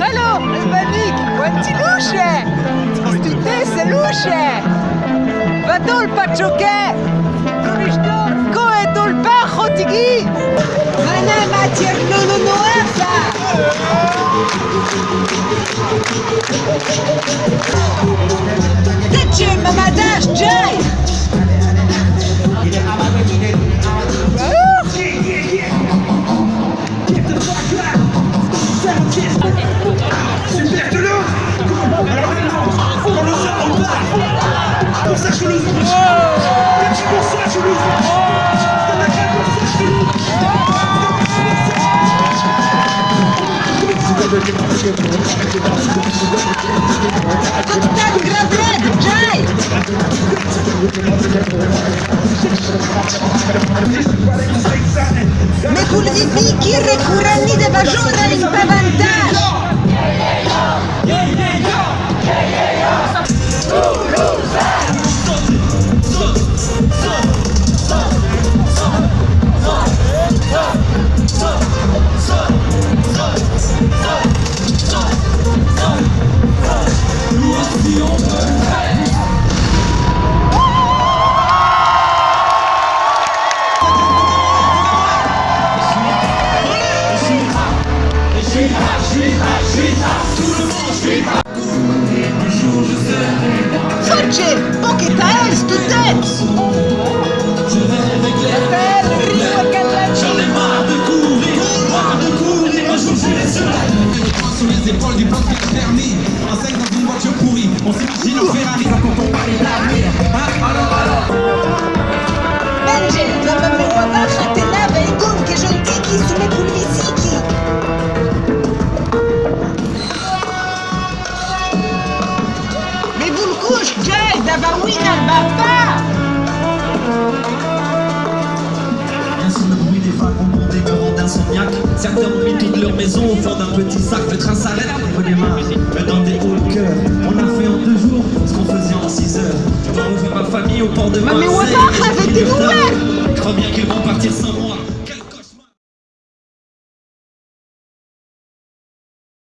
Hallo, Albanik, quanti luce! Stutesse luce! Vadol pachoke! Kurishto, koe dolpa khotigi! Ana matier nono noafa! Teche mamadash? Jai! Mais vous le dites, qui recourant de bajora in pavantage Poche taille, stutez! J'en ai marre de courir, marre de courir, un jour j'irai seul Sur les épaules du bloc d'Avawin al-Baba! Bien sûr, le bruit des est me rend insomniaque. Certains ont mis toute leur maison au fond d'un petit sac. Le train s'arrête, on redémarre. Mais dans des hauts de cœur, on a fait en deux jours ce qu'on faisait en six heures. Je rejoindre ma famille au port de Mais Marseille. Et j'ai avec des nouvelles Je crois bien qu'ils vont partir sans moi.